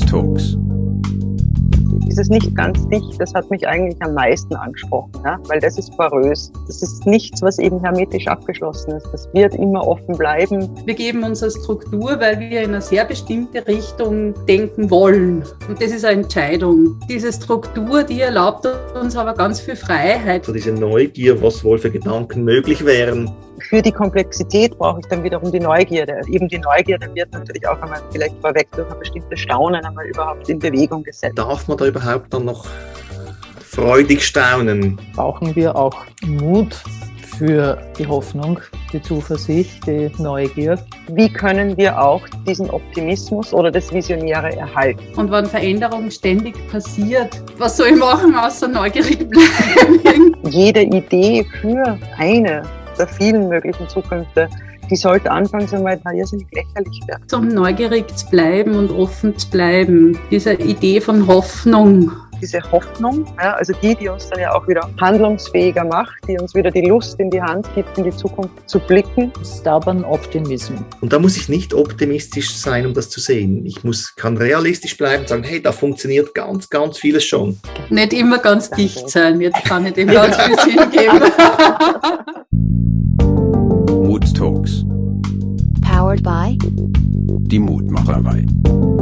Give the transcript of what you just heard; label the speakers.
Speaker 1: Talks.
Speaker 2: Dieses nicht ganz dicht, das hat mich eigentlich am meisten angesprochen, ja? weil das ist porös. Das ist nichts, was eben hermetisch abgeschlossen ist. Das wird immer offen bleiben.
Speaker 3: Wir geben uns eine Struktur, weil wir in eine sehr bestimmte Richtung denken wollen. Und das ist eine Entscheidung. Diese Struktur, die erlaubt uns aber ganz viel Freiheit.
Speaker 4: So diese Neugier, was wohl für Gedanken möglich wären.
Speaker 2: Für die Komplexität brauche ich dann wiederum die Neugierde. Eben die Neugierde wird natürlich auch einmal vielleicht vorweg durch ein bestimmtes Staunen einmal überhaupt in Bewegung gesetzt.
Speaker 4: Darf man da überhaupt dann noch freudig staunen?
Speaker 5: Brauchen wir auch Mut für die Hoffnung, die Zuversicht, die Neugier.
Speaker 2: Wie können wir auch diesen Optimismus oder das Visionäre erhalten?
Speaker 3: Und wenn Veränderung ständig passiert, was soll ich machen, außer neugierig bleiben?
Speaker 2: Jede Idee für eine der vielen möglichen Zukünfte, die sollte anfangs einmal irrsinnig lächerlich werden.
Speaker 3: Um neugierig zu bleiben und offen zu bleiben, diese Idee von Hoffnung.
Speaker 2: Diese Hoffnung, ja, also die, die uns dann ja auch wieder handlungsfähiger macht, die uns wieder die Lust in die Hand gibt, in die Zukunft zu blicken.
Speaker 5: Stubborn Optimism.
Speaker 4: Und da muss ich nicht optimistisch sein, um das zu sehen. Ich muss, kann realistisch bleiben und sagen, hey, da funktioniert ganz, ganz vieles schon.
Speaker 3: Nicht immer ganz dicht sein, jetzt kann ich dem ganz viel Sinn geben.
Speaker 6: powered by
Speaker 1: Die Mutmacherei.